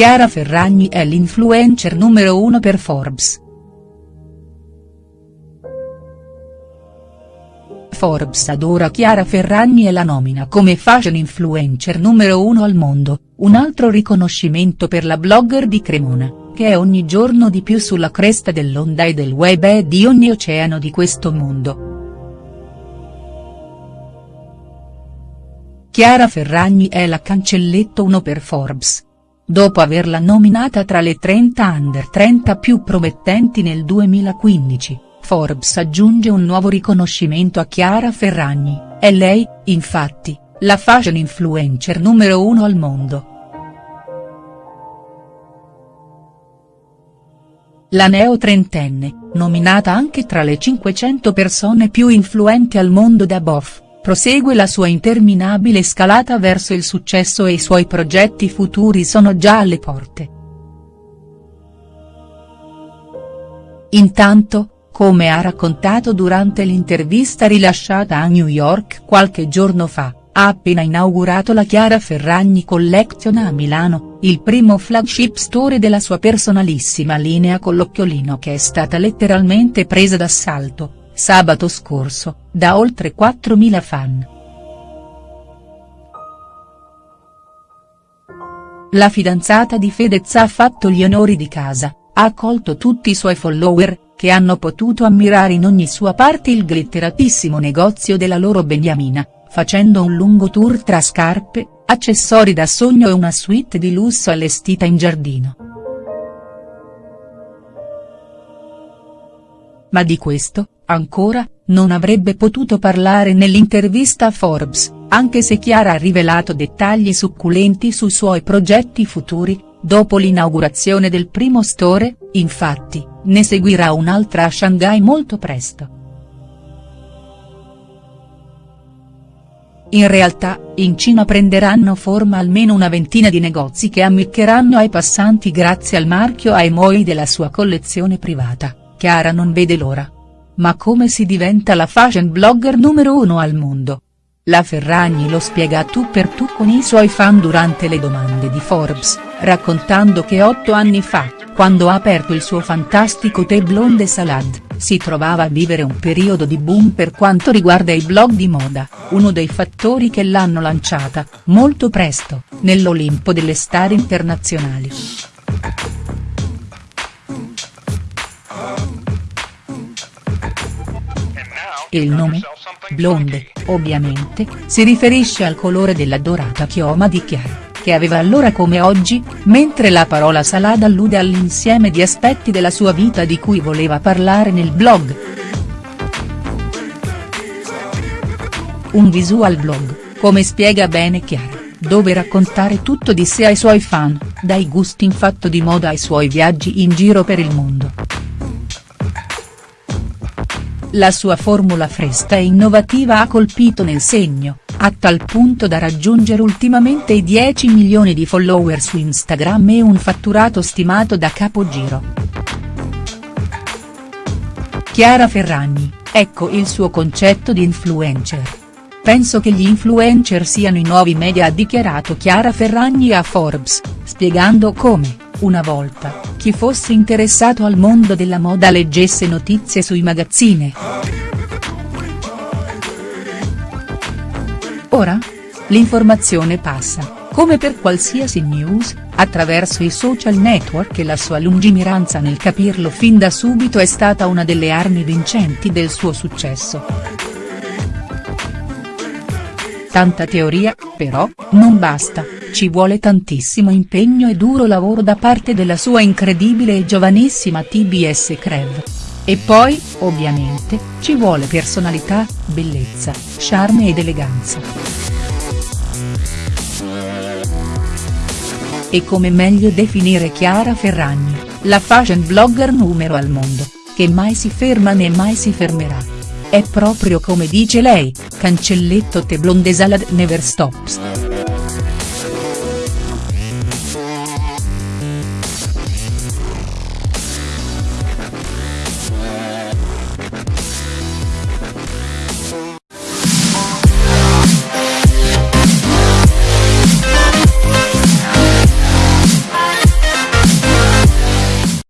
Chiara Ferragni è l'influencer numero uno per Forbes. Forbes adora Chiara Ferragni e la nomina come fashion influencer numero uno al mondo, un altro riconoscimento per la blogger di Cremona, che è ogni giorno di più sulla cresta dell'onda e del web e di ogni oceano di questo mondo. Chiara Ferragni è la cancelletto 1 per Forbes. Dopo averla nominata tra le 30 under 30 più promettenti nel 2015, Forbes aggiunge un nuovo riconoscimento a Chiara Ferragni, è lei, infatti, la fashion influencer numero uno al mondo. La neo trentenne, nominata anche tra le 500 persone più influenti al mondo da Boff prosegue la sua interminabile scalata verso il successo e i suoi progetti futuri sono già alle porte. Intanto, come ha raccontato durante l'intervista rilasciata a New York qualche giorno fa, ha appena inaugurato la Chiara Ferragni Collection a Milano, il primo flagship store della sua personalissima linea con l'occhiolino che è stata letteralmente presa d'assalto sabato scorso, da oltre 4.000 fan. La fidanzata di Fedez ha fatto gli onori di casa, ha accolto tutti i suoi follower, che hanno potuto ammirare in ogni sua parte il glitteratissimo negozio della loro beniamina, facendo un lungo tour tra scarpe, accessori da sogno e una suite di lusso allestita in giardino. Ma di questo, ancora, non avrebbe potuto parlare nell'intervista a Forbes, anche se Chiara ha rivelato dettagli succulenti sui suoi progetti futuri, dopo l'inaugurazione del primo store, infatti, ne seguirà un'altra a Shanghai molto presto. In realtà, in Cina prenderanno forma almeno una ventina di negozi che ammiccheranno ai passanti grazie al marchio Aimoi della sua collezione privata, Chiara non vede l'ora. Ma come si diventa la fashion blogger numero uno al mondo? La Ferragni lo spiega tu per tu con i suoi fan durante le domande di Forbes, raccontando che otto anni fa, quando ha aperto il suo fantastico tè blonde salad, si trovava a vivere un periodo di boom per quanto riguarda i blog di moda, uno dei fattori che l'hanno lanciata, molto presto, nell'Olimpo delle star internazionali. Il nome? Blonde, ovviamente, si riferisce al colore della dorata chioma di Chiara, che aveva allora come oggi, mentre la parola salada allude all'insieme di aspetti della sua vita di cui voleva parlare nel blog. Un visual blog, come spiega bene Chiara, dove raccontare tutto di sé ai suoi fan, dai gusti in fatto di moda ai suoi viaggi in giro per il mondo. La sua formula fresca e innovativa ha colpito nel segno, a tal punto da raggiungere ultimamente i 10 milioni di follower su Instagram e un fatturato stimato da capogiro. Chiara Ferragni, ecco il suo concetto di influencer. Penso che gli influencer siano i nuovi media ha dichiarato Chiara Ferragni a Forbes, spiegando come una volta, chi fosse interessato al mondo della moda leggesse notizie sui magazzine. Ora? L'informazione passa, come per qualsiasi news, attraverso i social network e la sua lungimiranza nel capirlo fin da subito è stata una delle armi vincenti del suo successo. Tanta teoria, però, non basta, ci vuole tantissimo impegno e duro lavoro da parte della sua incredibile e giovanissima TBS Crev. E poi, ovviamente, ci vuole personalità, bellezza, charme ed eleganza. E come meglio definire Chiara Ferragni, la fashion blogger numero al mondo, che mai si ferma né mai si fermerà. È proprio come dice lei, cancelletto te blonde salad never stops.